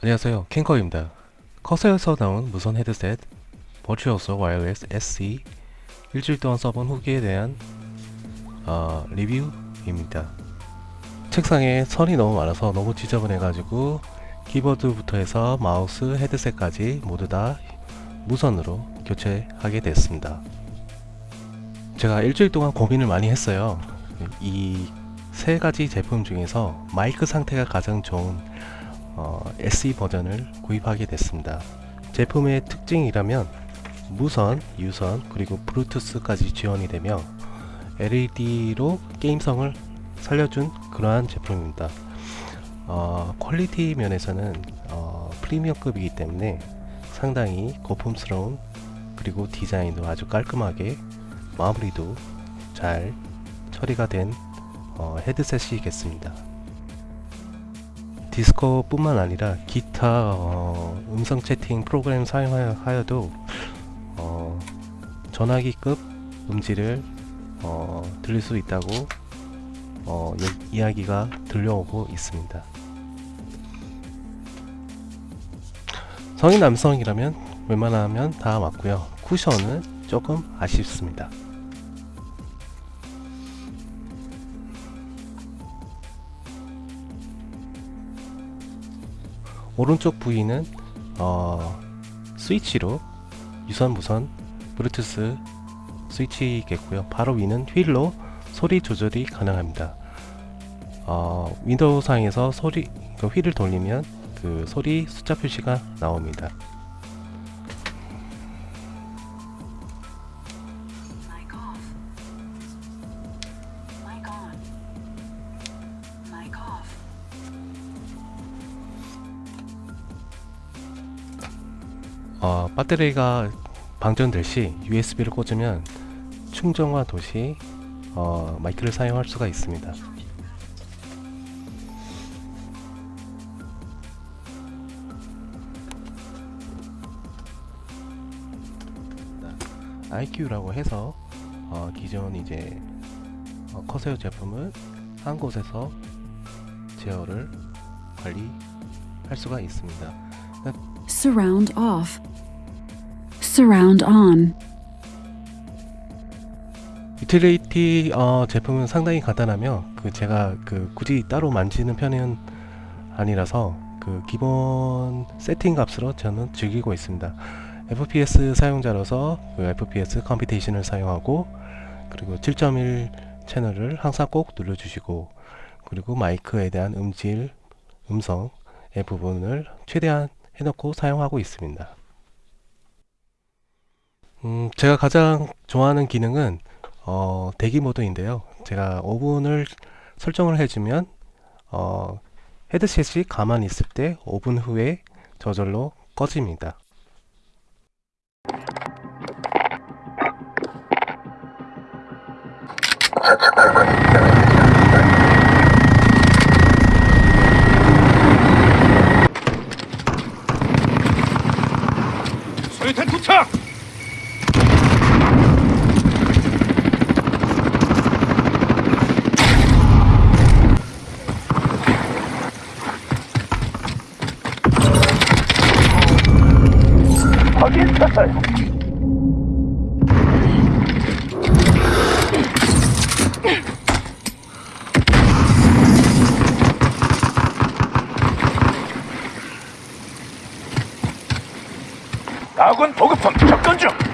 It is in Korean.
안녕하세요. 킹커입니다. 커세어에서 나온 무선 헤드셋 Virtuoso Wireless SE 일주일 동안 써본 후기에 대한 어, 리뷰입니다. 책상에 선이 너무 많아서 너무 지저분해 가지고 키보드부터 해서 마우스 헤드셋까지 모두 다 무선으로 교체하게 됐습니다. 제가 일주일 동안 고민을 많이 했어요. 이 세 가지 제품 중에서 마이크 상태가 가장 좋은 어, SE 버전을 구입하게 됐습니다. 제품의 특징이라면 무선, 유선, 그리고 블루투스까지 지원이 되며 LED로 게임성을 살려준 그러한 제품입니다. 어, 퀄리티 면에서는 어, 프리미엄급이기 때문에 상당히 고급스러운 그리고 디자인도 아주 깔끔하게 마무리도 잘 처리가 된 어, 헤드셋이겠습니다. 디스코 뿐만 아니라 기타 어, 음성 채팅 프로그램 사용하여도 어, 전화기급 음질을 어, 들릴 수 있다고 어, 이야기가 들려오고 있습니다. 성인 남성이라면 웬만하면 다 맞고요. 쿠션은 조금 아쉽습니다. 오른쪽 부위는 어, 스위치로 유선 무선 블루투스 스위치겠고요. 바로 위는 휠로 소리 조절이 가능합니다. 어, 윈도우 상에서 소리 그 휠을 돌리면 그 소리 숫자 표시가 나옵니다 어, 배터리가 방전될 시 USB를 꽂으면 충전과 도시 어, 마이크를 사용할 수가 있습니다. IQ라고 해서 어, 기존 이제 어, 커세어 제품을 한 곳에서 제어를 관리할 수가 있습니다. Surround off. Surround on. 유틸리티 어, 제품은 상당히 간단하며 그 제가 그 굳이 따로 만지는 편은 아니라서 그 기본 세팅 값으로 저는 즐기고 있습니다. FPS 사용자로서 그 FPS 컴피테이션을 사용하고 그리고 7.1 채널을 항상 꼭 눌러주시고 그리고 마이크에 대한 음질, 음성의 부분을 최대한 해놓고 사용하고 있습니다. 음, 제가 가장 좋아하는 기능은 어, 대기 모드인데요. 제가 5분을 설정을 해주면 어, 헤드셋이 가만히 있을 때 5분 후에 저절로 꺼집니다. 소유탄 투척! 아군 보급품 접근 중!